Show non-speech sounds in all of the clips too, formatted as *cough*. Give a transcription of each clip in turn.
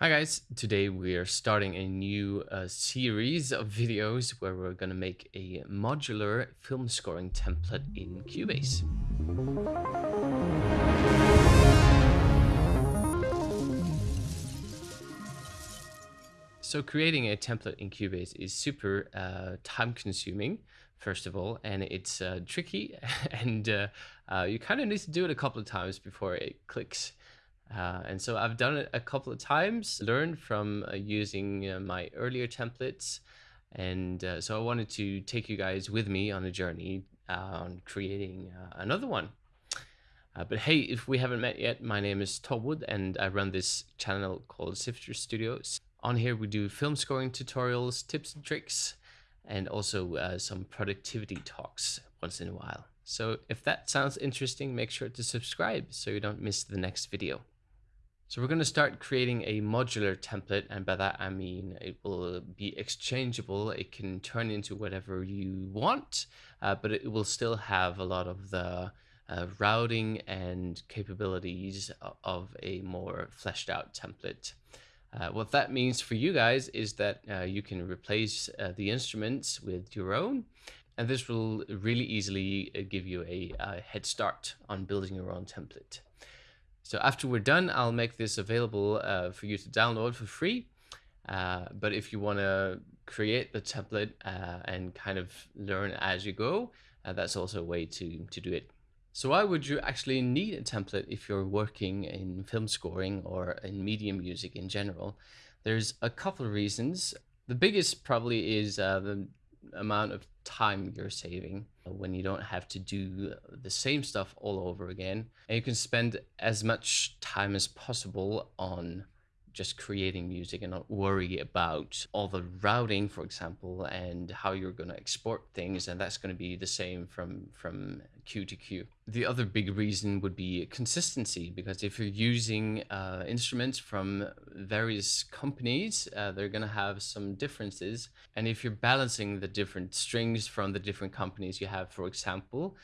Hi guys, today we are starting a new uh, series of videos where we're going to make a modular film scoring template in Cubase. So creating a template in Cubase is super uh, time consuming, first of all, and it's uh, tricky *laughs* and uh, uh, you kind of need to do it a couple of times before it clicks. Uh, and so I've done it a couple of times, learned from uh, using uh, my earlier templates. And uh, so I wanted to take you guys with me on a journey uh, on creating uh, another one. but hey, if we haven't met yet, my name is Tolwood and I run this channel called Sifter Studios. On here, we do film scoring tutorials, tips and tricks, and also some productivity talks once in a while. So if that sounds interesting, make sure to subscribe so you don't miss the next video. So we're going to start creating a modular template. And by that, I mean it will be exchangeable. It can turn into whatever you want, uh, but it will still have a lot of the uh, routing and capabilities of a more fleshed out template. Uh, what that means for you guys is that uh, you can replace uh, the instruments with your own. And this will really easily uh, give you a, a head start on building your own template. So after we're done, I'll make this available uh, for you to download for free. Uh, but if you want to create the template uh, and kind of learn as you go, uh, that's also a way to, to do it. So why would you actually need a template if you're working in film scoring or in media music in general? There's a couple of reasons. The biggest probably is uh, the amount of time you're saving when you don't have to do the same stuff all over again. And you can spend as much time as possible on just creating music and not worry about all the routing, for example, and how you're going to export things. And that's going to be the same from, from cue to cue. The other big reason would be consistency, because if you're using uh, instruments from various companies, uh, they're going to have some differences. And if you're balancing the different strings from the different companies you have, for example,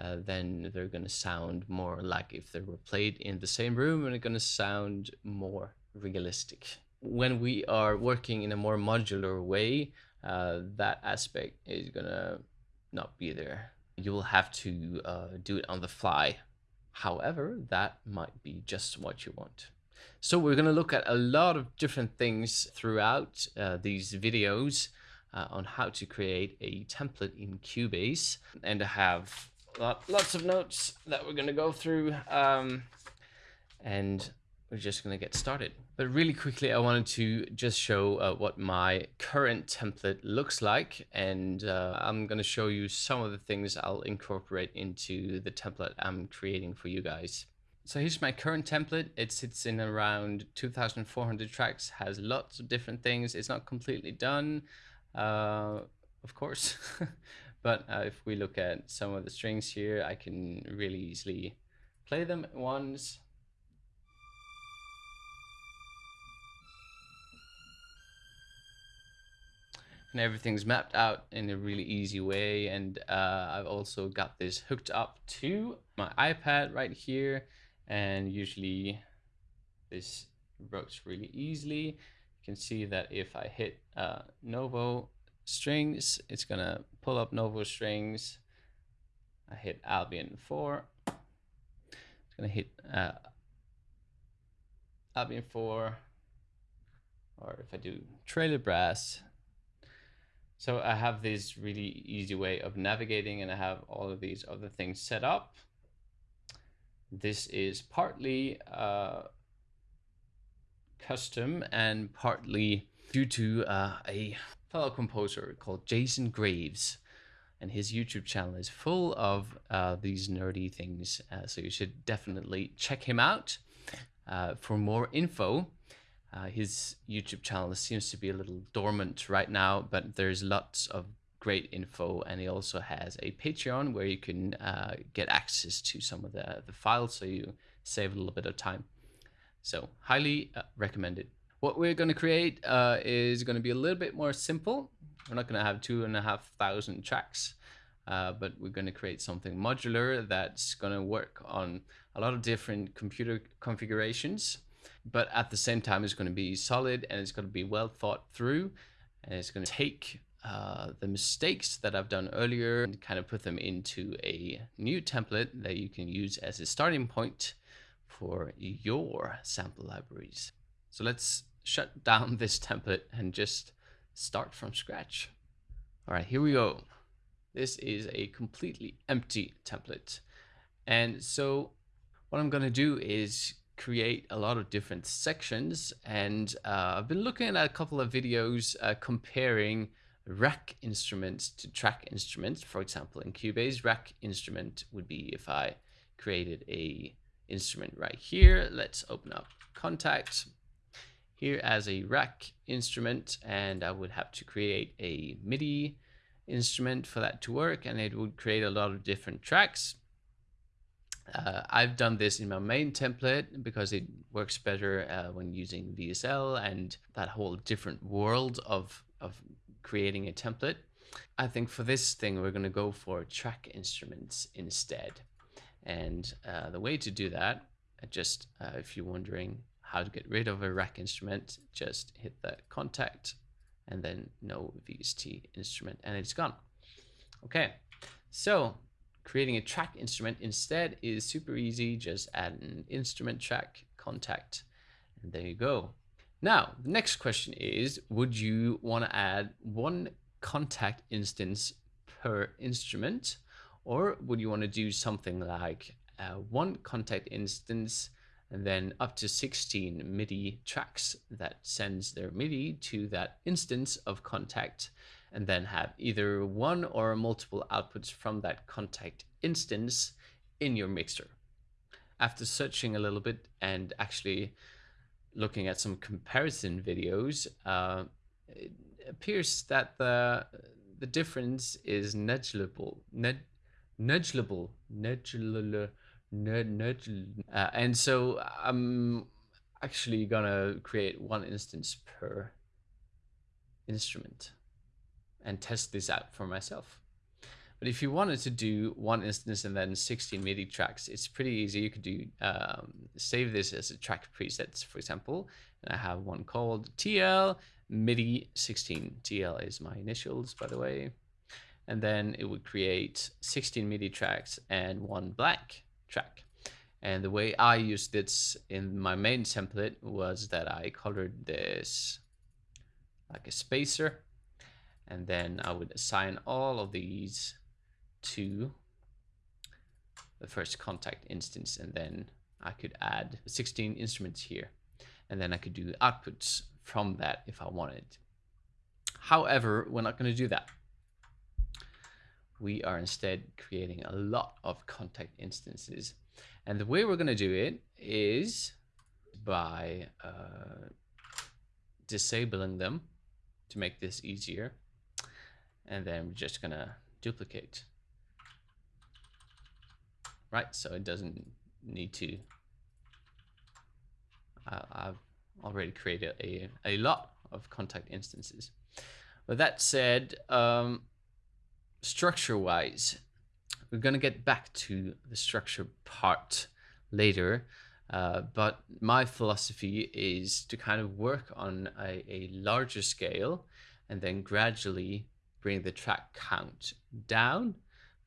uh, then they're going to sound more like if they were played in the same room and they're going to sound more realistic. When we are working in a more modular way, uh, that aspect is gonna not be there. You will have to uh, do it on the fly. However, that might be just what you want. So we're going to look at a lot of different things throughout uh, these videos uh, on how to create a template in Cubase. And have lots of notes that we're going to go through. Um, and we're just going to get started. But really quickly, I wanted to just show uh, what my current template looks like. And uh, I'm going to show you some of the things I'll incorporate into the template I'm creating for you guys. So here's my current template. It sits in around 2,400 tracks, has lots of different things. It's not completely done, uh, of course. *laughs* but uh, if we look at some of the strings here, I can really easily play them once and everything's mapped out in a really easy way. And uh, I've also got this hooked up to my iPad right here. And usually this works really easily. You can see that if I hit uh, Novo strings, it's gonna pull up Novo strings. I hit Albion 4. It's gonna hit uh, Albion 4. Or if I do trailer brass, so I have this really easy way of navigating and I have all of these other things set up. This is partly uh, custom and partly due to uh, a fellow composer called Jason Graves. And his YouTube channel is full of uh, these nerdy things. Uh, so you should definitely check him out uh, for more info. Uh, his YouTube channel seems to be a little dormant right now, but there's lots of great info. And he also has a Patreon where you can uh, get access to some of the, the files so you save a little bit of time. So highly uh, recommended. What we're going to create uh, is going to be a little bit more simple. We're not going to have two and a half thousand tracks, uh, but we're going to create something modular that's going to work on a lot of different computer configurations but at the same time, it's going to be solid and it's going to be well thought through. And it's going to take uh, the mistakes that I've done earlier and kind of put them into a new template that you can use as a starting point for your sample libraries. So let's shut *laughs* down this template and just start from scratch. All right, here we go. This is a completely empty template. And so what I'm going to do is create a lot of different sections. And uh, I've been looking at a couple of videos uh, comparing rack instruments to track instruments. For example, in Cubase, rack instrument would be if I created a instrument right here. Let's open up Kontakt here as a rack instrument and I would have to create a MIDI instrument for that to work and it would create a lot of different tracks. Uh, I've done this in my main template because it works better uh, when using VSL and that whole different world of, of creating a template. I think for this thing, we're going to go for track instruments instead. And uh, the way to do that, just uh, if you're wondering how to get rid of a rack instrument, just hit that Kontakt and then no VST instrument and it's gone. Okay, so creating a track instrument instead is super easy. Just add an instrument track, Kontakt and there you go. Now, the next question is, would you want to add one Kontakt instance per instrument? Or would you want to do something like uh, one Kontakt instance and then up to 16 MIDI tracks that sends their MIDI to that instance of Kontakt and then have either one or multiple outputs from that Kontakt instance in your mixer. After searching a little bit and actually looking at some comparison videos, uh, it appears that the the difference is negligible. Ne negligible. Negligible. Uh, and so I'm actually gonna create one instance per instrument and test this out for myself. But if you wanted to do one instance and then 16 MIDI tracks, it's pretty easy. You could do um, save this as a track presets, for example. And I have one called TL MIDI 16. TL is my initials, by the way. And then it would create 16 MIDI tracks and one blank track. And the way I used this in my main template was that I colored this like a spacer. And then I would assign all of these to the first Kontakt instance. And then I could add 16 instruments here. And then I could do outputs from that if I wanted. However, we're not going to do that we are instead creating a lot of Kontakt instances. And the way we're going to do it is by uh, disabling them to make this easier. And then we're just going to duplicate. Right, so it doesn't need to. Uh, I've already created a, a lot of Kontakt instances. With that said, um, structure wise, we're going to get back to the structure part later. Uh, but my philosophy is to kind of work on a, a larger scale and then gradually bring the track count down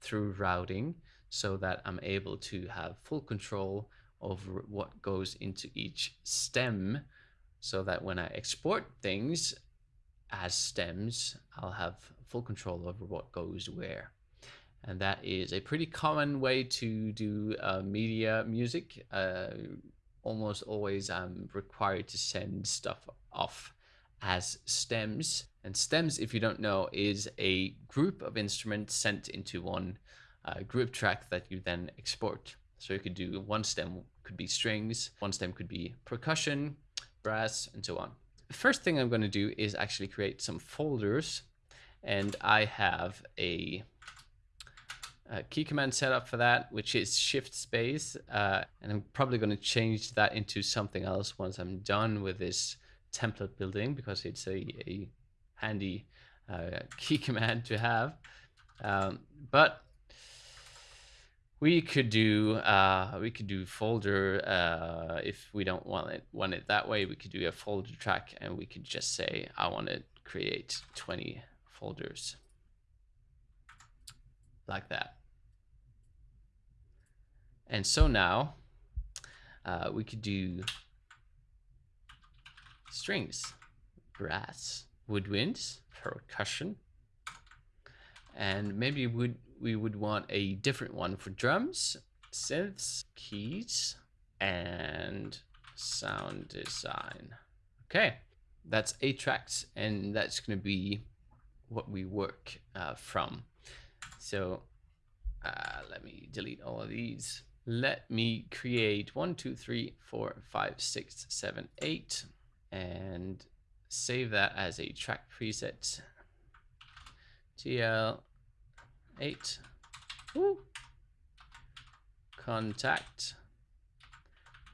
through routing so that I'm able to have full control over what goes into each stem so that when I export things as stems, I'll have full control over what goes where. And that is a pretty common way to do uh, media music. Uh, almost always I'm required to send stuff off as stems. And stems, if you don't know, is a group of instruments sent into one uh, group track that you then export. So you could do one stem could be strings, one stem could be percussion, brass, and so on. The first thing I'm going to do is actually create some folders and I have a, a, key command set up for that, which is shift space. Uh, and I'm probably going to change that into something else once I'm done with this template building because it's a, a handy uh, key *laughs* command to have. Um, but we could do uh, we could do folder uh, if we don't want it want it that way. We could do a folder track, and we could just say I want to create 20 folders like that. And so now uh, we could do strings, brass, woodwinds, percussion, and maybe would we would want a different one for drums, synths, keys, and sound design. Okay, that's eight tracks, and that's going to be what we work uh, from. So uh, let me delete all of these. Let me create one, two, three, four, five, six, seven, eight, and save that as a track preset. TL 8. Woo. Kontakt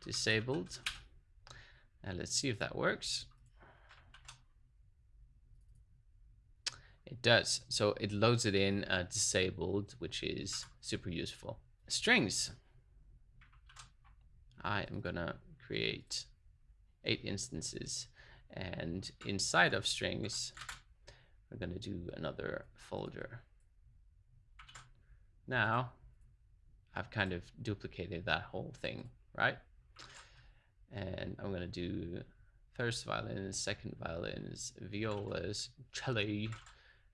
disabled. And let's see if that works. It does. So it loads it in uh, disabled, which is super useful. Strings. I am gonna create eight instances and inside of strings, we're gonna do another folder. Now, I've kind of duplicated that whole thing, right? And I'm gonna do first violins, second violins, violas, cello,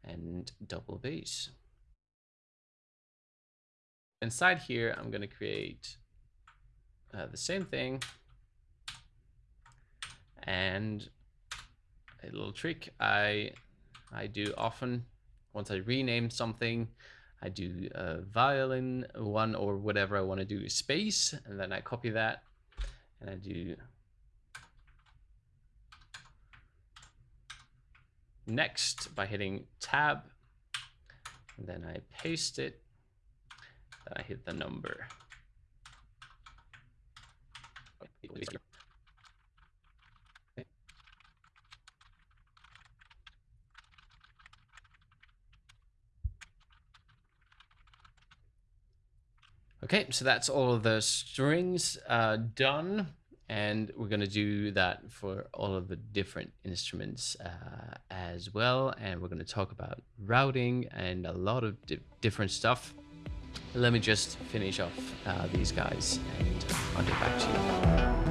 and double bass. Inside here, I'm gonna create uh, the same thing and a little trick I I do often once I rename something I do a violin one or whatever I want to do space and then I copy that and I do next by hitting tab and then I paste it then I hit the number Okay, so that's all of the strings uh, done. And we're going to do that for all of the different instruments uh, as well. And we're going to talk about routing and a lot of di different stuff. Let me just finish off uh, these guys and I'll get back to you.